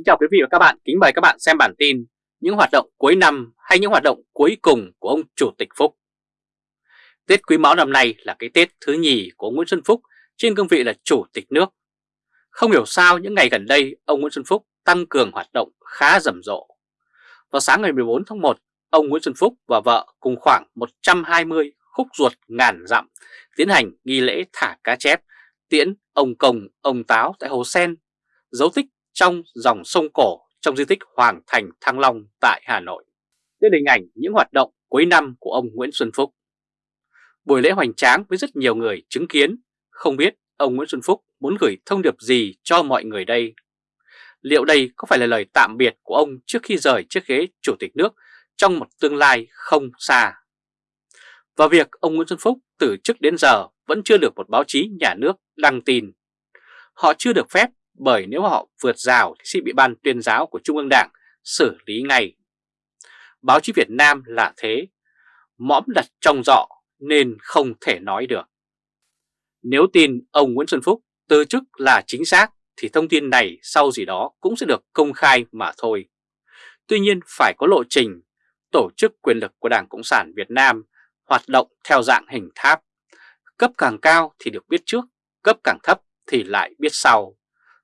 Kính chào quý vị và các bạn, kính mời các bạn xem bản tin những hoạt động cuối năm hay những hoạt động cuối cùng của ông Chủ tịch Phúc. Tết Quý Mão năm nay là cái Tết thứ nhì của Nguyễn Xuân Phúc trên cương vị là Chủ tịch nước. Không hiểu sao những ngày gần đây ông Nguyễn Xuân Phúc tăng cường hoạt động khá rầm rộ. Vào sáng ngày 14 tháng 1, ông Nguyễn Xuân Phúc và vợ cùng khoảng 120 khúc ruột ngàn dặm tiến hành nghi lễ thả cá chép tiễn ông Công, ông Táo tại Hồ Sen, dấu tích trong dòng sông cổ trong di tích Hoàng Thành Thăng Long tại Hà Nội. Đây là hình ảnh những hoạt động cuối năm của ông Nguyễn Xuân Phúc. Buổi lễ hoành tráng với rất nhiều người chứng kiến, không biết ông Nguyễn Xuân Phúc muốn gửi thông điệp gì cho mọi người đây. Liệu đây có phải là lời tạm biệt của ông trước khi rời chiếc ghế chủ tịch nước trong một tương lai không xa? Và việc ông Nguyễn Xuân Phúc từ chức đến giờ vẫn chưa được một báo chí nhà nước đăng tin. Họ chưa được phép bởi nếu họ vượt rào thì sẽ bị ban tuyên giáo của Trung ương Đảng xử lý ngay. Báo chí Việt Nam là thế, mõm đặt trong dọ nên không thể nói được. Nếu tin ông Nguyễn Xuân Phúc từ chức là chính xác thì thông tin này sau gì đó cũng sẽ được công khai mà thôi. Tuy nhiên phải có lộ trình, tổ chức quyền lực của Đảng Cộng sản Việt Nam hoạt động theo dạng hình tháp. Cấp càng cao thì được biết trước, cấp càng thấp thì lại biết sau.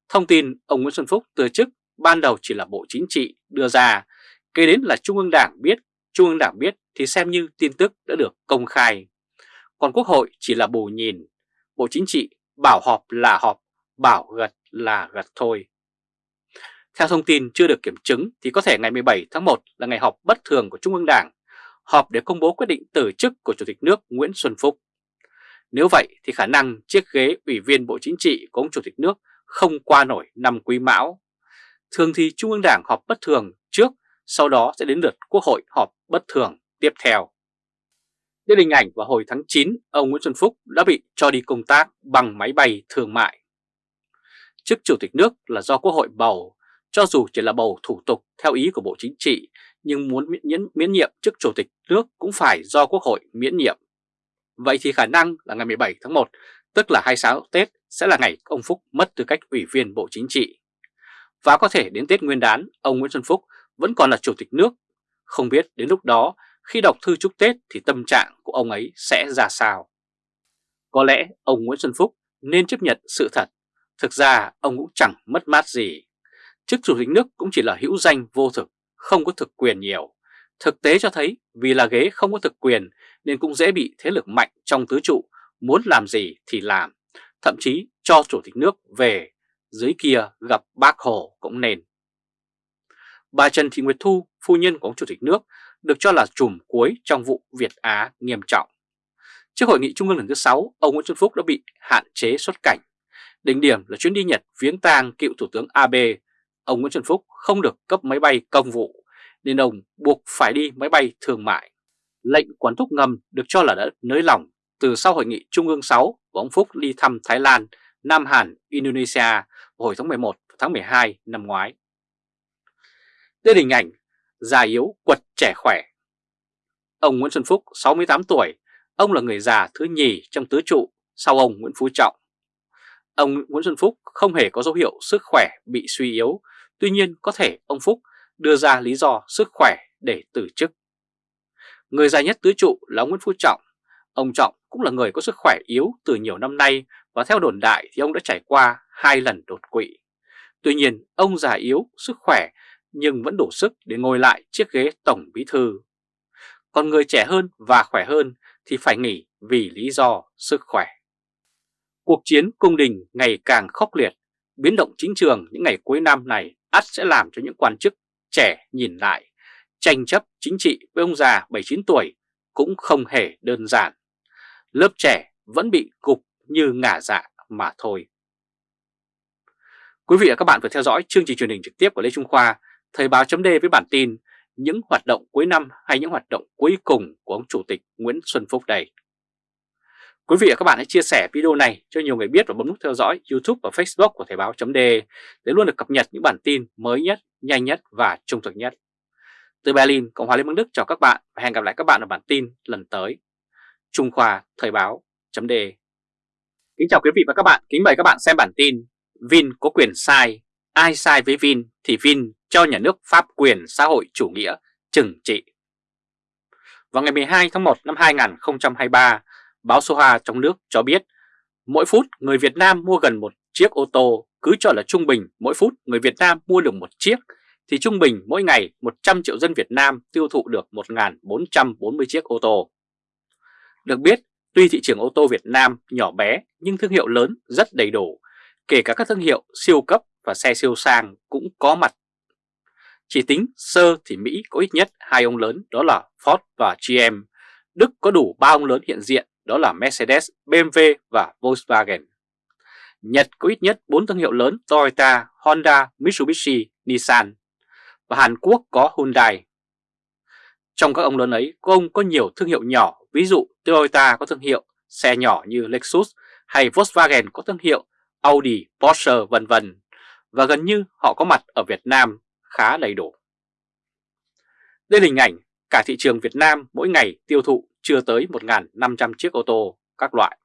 Thông tin ông Nguyễn Xuân Phúc từ chức ban đầu chỉ là Bộ Chính trị đưa ra, kế đến là Trung ương Đảng biết, Trung ương Đảng biết thì xem như tin tức đã được công khai. Còn Quốc hội chỉ là bù nhìn, Bộ Chính trị bảo họp là họp, bảo gật là gật thôi. Theo thông tin chưa được kiểm chứng thì có thể ngày 17 tháng 1 là ngày họp bất thường của Trung ương Đảng, họp để công bố quyết định từ chức của Chủ tịch nước Nguyễn Xuân Phúc. Nếu vậy thì khả năng chiếc ghế Ủy viên Bộ Chính trị của ông Chủ tịch nước không qua nổi năm quý mão. Thường thì Trung ương Đảng họp bất thường trước, sau đó sẽ đến lượt Quốc hội họp bất thường tiếp theo. Đến hình ảnh vào hồi tháng 9, ông Nguyễn Xuân Phúc đã bị cho đi công tác bằng máy bay thương mại. Chức Chủ tịch nước là do Quốc hội bầu, cho dù chỉ là bầu thủ tục theo ý của Bộ Chính trị, nhưng muốn miễn, miễn nhiệm chức Chủ tịch nước cũng phải do Quốc hội miễn nhiệm. Vậy thì khả năng là ngày 17 tháng 1, tức là 26 Tết, sẽ là ngày ông Phúc mất tư cách Ủy viên Bộ Chính trị. Và có thể đến Tết Nguyên đán, ông Nguyễn Xuân Phúc vẫn còn là Chủ tịch nước. Không biết đến lúc đó, khi đọc thư chúc Tết thì tâm trạng của ông ấy sẽ ra sao. Có lẽ ông Nguyễn Xuân Phúc nên chấp nhận sự thật. Thực ra ông cũng chẳng mất mát gì. Chức Chủ tịch nước cũng chỉ là hữu danh vô thực, không có thực quyền nhiều. Thực tế cho thấy vì là ghế không có thực quyền nên cũng dễ bị thế lực mạnh trong tứ trụ, muốn làm gì thì làm thậm chí cho Chủ tịch nước về dưới kia gặp bác Hồ cũng nên. Bà Trần Thị Nguyệt Thu, phu nhân của ông Chủ tịch nước, được cho là chùm cuối trong vụ Việt Á nghiêm trọng. Trước hội nghị trung ương lần thứ 6, ông Nguyễn Xuân Phúc đã bị hạn chế xuất cảnh. Đỉnh điểm là chuyến đi Nhật viếng tang cựu Thủ tướng Abe. Ông Nguyễn Xuân Phúc không được cấp máy bay công vụ, nên ông buộc phải đi máy bay thương mại. Lệnh quản thúc ngầm được cho là đã nới lỏng từ sau hội nghị Trung ương 6 của ông Phúc đi thăm Thái Lan, Nam Hàn, Indonesia hồi tháng 11 và tháng 12 năm ngoái. Đây là hình ảnh già yếu quật trẻ khỏe. Ông Nguyễn Xuân Phúc 68 tuổi, ông là người già thứ nhì trong tứ trụ sau ông Nguyễn Phú Trọng. Ông Nguyễn Xuân Phúc không hề có dấu hiệu sức khỏe bị suy yếu, tuy nhiên có thể ông Phúc đưa ra lý do sức khỏe để từ chức. Người già nhất tứ trụ là ông Nguyễn Phú Trọng. Ông Trọng cũng là người có sức khỏe yếu từ nhiều năm nay và theo đồn đại thì ông đã trải qua hai lần đột quỵ. Tuy nhiên ông già yếu, sức khỏe nhưng vẫn đủ sức để ngồi lại chiếc ghế tổng bí thư. Còn người trẻ hơn và khỏe hơn thì phải nghỉ vì lý do sức khỏe. Cuộc chiến cung đình ngày càng khốc liệt, biến động chính trường những ngày cuối năm này ắt sẽ làm cho những quan chức trẻ nhìn lại, tranh chấp chính trị với ông già 79 tuổi cũng không hề đơn giản lớp trẻ vẫn bị gục như ngả dạ mà thôi. Quý vị và các bạn vừa theo dõi chương trình truyền hình trực tiếp của Lê Trung Khoa, Thời báo chấm với bản tin những hoạt động cuối năm hay những hoạt động cuối cùng của ông Chủ tịch Nguyễn Xuân Phúc đây. Quý vị và các bạn hãy chia sẻ video này cho nhiều người biết và bấm nút theo dõi YouTube và Facebook của Thời báo chấm để luôn được cập nhật những bản tin mới nhất, nhanh nhất và trung thực nhất. Từ Berlin, Cộng hòa Liên bang Đức chào các bạn và hẹn gặp lại các bạn ở bản tin lần tới. Trung Khoa Thời báo chấm Kính chào quý vị và các bạn, kính mời các bạn xem bản tin Vin có quyền sai, ai sai với Vin thì Vin cho nhà nước pháp quyền xã hội chủ nghĩa trừng trị. Vào ngày 12 tháng 1 năm 2023, báo Soha trong nước cho biết mỗi phút người Việt Nam mua gần một chiếc ô tô, cứ cho là trung bình mỗi phút người Việt Nam mua được một chiếc, thì trung bình mỗi ngày 100 triệu dân Việt Nam tiêu thụ được 1.440 chiếc ô tô. Được biết, tuy thị trường ô tô Việt Nam nhỏ bé nhưng thương hiệu lớn rất đầy đủ, kể cả các thương hiệu siêu cấp và xe siêu sang cũng có mặt. Chỉ tính sơ thì Mỹ có ít nhất hai ông lớn đó là Ford và GM, Đức có đủ ba ông lớn hiện diện đó là Mercedes, BMW và Volkswagen. Nhật có ít nhất 4 thương hiệu lớn Toyota, Honda, Mitsubishi, Nissan và Hàn Quốc có Hyundai. Trong các ông lớn ấy, có ông có nhiều thương hiệu nhỏ, ví dụ Toyota có thương hiệu xe nhỏ như Lexus hay Volkswagen có thương hiệu Audi, Porsche vân vân và gần như họ có mặt ở Việt Nam khá đầy đủ. Đây là hình ảnh cả thị trường Việt Nam mỗi ngày tiêu thụ chưa tới 1.500 chiếc ô tô các loại.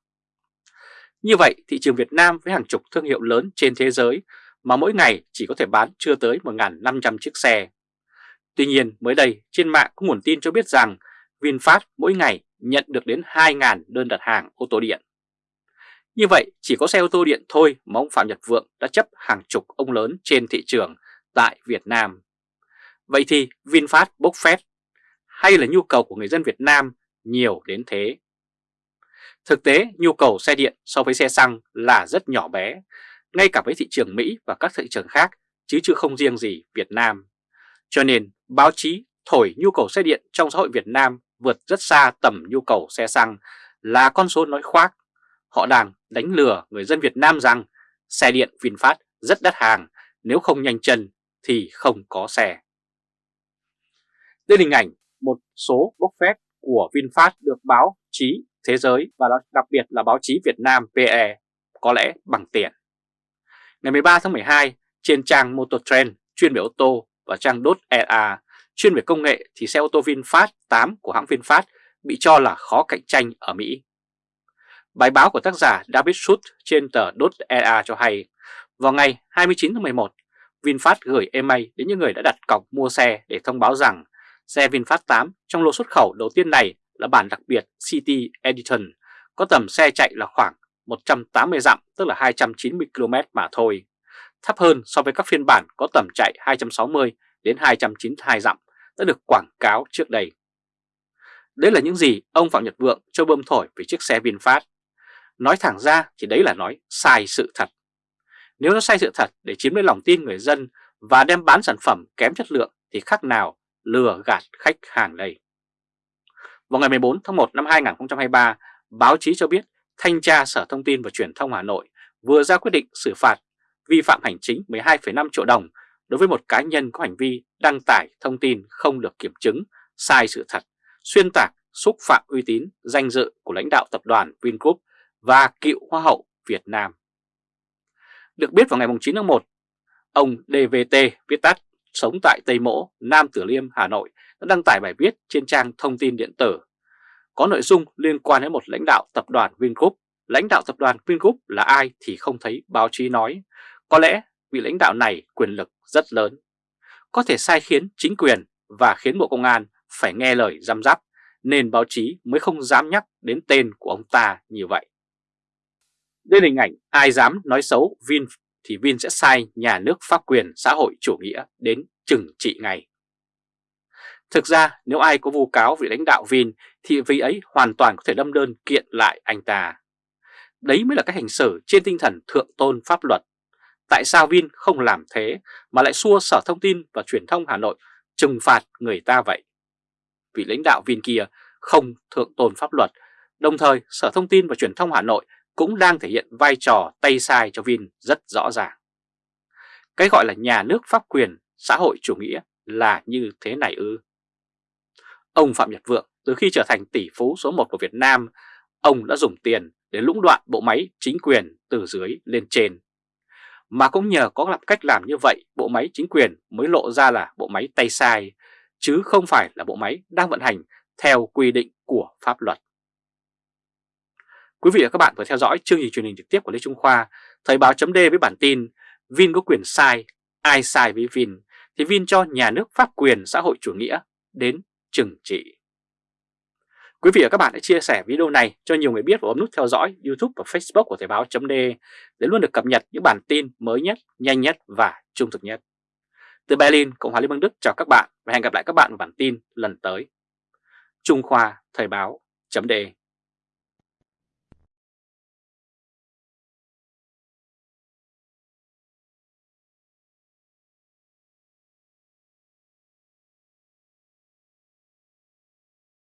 Như vậy, thị trường Việt Nam với hàng chục thương hiệu lớn trên thế giới mà mỗi ngày chỉ có thể bán chưa tới 1.500 chiếc xe. Tuy nhiên, mới đây trên mạng có nguồn tin cho biết rằng VinFast mỗi ngày nhận được đến 2.000 đơn đặt hàng ô tô điện. Như vậy, chỉ có xe ô tô điện thôi mà ông Phạm Nhật Vượng đã chấp hàng chục ông lớn trên thị trường tại Việt Nam. Vậy thì VinFast bốc phét hay là nhu cầu của người dân Việt Nam nhiều đến thế? Thực tế, nhu cầu xe điện so với xe xăng là rất nhỏ bé, ngay cả với thị trường Mỹ và các thị trường khác, chứ chưa không riêng gì Việt Nam. Cho nên, báo chí thổi nhu cầu xe điện trong xã hội Việt Nam vượt rất xa tầm nhu cầu xe xăng là con số nói khoác. Họ đang đánh lừa người dân Việt Nam rằng xe điện VinFast rất đắt hàng, nếu không nhanh chân thì không có xe. Đây là hình ảnh một số bốc phép của VinFast được báo chí thế giới và đặc biệt là báo chí Việt Nam PE có lẽ bằng tiền. Ngày 13 tháng 12, trên trang Motor Trend chuyên về ô tô và trang .EA chuyên về công nghệ thì xe ô tô VinFast 8 của hãng VinFast bị cho là khó cạnh tranh ở Mỹ. Bài báo của tác giả David Schultz trên tờ .EA cho hay, vào ngày 29 tháng 11, VinFast gửi email đến những người đã đặt cọc mua xe để thông báo rằng xe VinFast 8 trong lô xuất khẩu đầu tiên này là bản đặc biệt City Edition, có tầm xe chạy là khoảng 180 dặm tức là 290 km mà thôi, thấp hơn so với các phiên bản có tầm chạy 260 đến 292 dặm đã được quảng cáo trước đây. Đấy là những gì ông Phạm Nhật Vượng cho bơm thổi về chiếc xe VinFast. Nói thẳng ra thì đấy là nói sai sự thật. Nếu nó sai sự thật để chiếm lấy lòng tin người dân và đem bán sản phẩm kém chất lượng thì khác nào lừa gạt khách hàng đây. Vào ngày 14 tháng 1 năm 2023, báo chí cho biết Thanh tra Sở Thông tin và Truyền thông Hà Nội vừa ra quyết định xử phạt vi phạm hành chính 12,5 triệu đồng đối với một cá nhân có hành vi đăng tải thông tin không được kiểm chứng, sai sự thật, xuyên tạc, xúc phạm uy tín, danh dự của lãnh đạo tập đoàn Vingroup và cựu Hoa hậu Việt Nam. Được biết vào ngày 9 tháng 1, ông DVT viết tắt sống tại Tây Mỗ, Nam Tử Liêm, Hà Nội đã đăng tải bài viết trên trang thông tin điện tử có nội dung liên quan đến một lãnh đạo tập đoàn Vingroup. Lãnh đạo tập đoàn Vingroup là ai thì không thấy báo chí nói. Có lẽ vị lãnh đạo này quyền lực rất lớn, có thể sai khiến chính quyền và khiến Bộ Công an phải nghe lời giam giáp, nên báo chí mới không dám nhắc đến tên của ông ta như vậy. Đây là hình ảnh ai dám nói xấu Vin thì Vin sẽ sai nhà nước pháp quyền xã hội chủ nghĩa đến trừng trị ngay. Thực ra nếu ai có vu cáo vị lãnh đạo Vin thì vị ấy hoàn toàn có thể đâm đơn kiện lại anh ta. Đấy mới là cách hành xử trên tinh thần thượng tôn pháp luật. Tại sao Vin không làm thế mà lại xua Sở Thông tin và Truyền thông Hà Nội trừng phạt người ta vậy? Vị lãnh đạo Vin kia không thượng tôn pháp luật, đồng thời Sở Thông tin và Truyền thông Hà Nội cũng đang thể hiện vai trò tay sai cho Vin rất rõ ràng. Cái gọi là nhà nước pháp quyền, xã hội chủ nghĩa là như thế này ư. Ông Phạm Nhật Vượng từ khi trở thành tỷ phú số 1 của Việt Nam, ông đã dùng tiền để lũng đoạn bộ máy chính quyền từ dưới lên trên. Mà cũng nhờ có làm cách làm như vậy, bộ máy chính quyền mới lộ ra là bộ máy tay sai, chứ không phải là bộ máy đang vận hành theo quy định của pháp luật. Quý vị và các bạn vừa theo dõi chương trình truyền hình trực tiếp của Lê Trung Khoa, Thời báo chấm với bản tin Vin có quyền sai ai sai với Vin thì Vin cho nhà nước pháp quyền xã hội chủ nghĩa đến trừng trị. Quý vị và các bạn hãy chia sẻ video này cho nhiều người biết và bấm nút theo dõi YouTube và Facebook của Thời báo .de để luôn được cập nhật những bản tin mới nhất, nhanh nhất và trung thực nhất. Từ Berlin, Cộng hòa Liên bang Đức chào các bạn và hẹn gặp lại các bạn vào bản tin lần tới. Trung Khoa Thời báo .de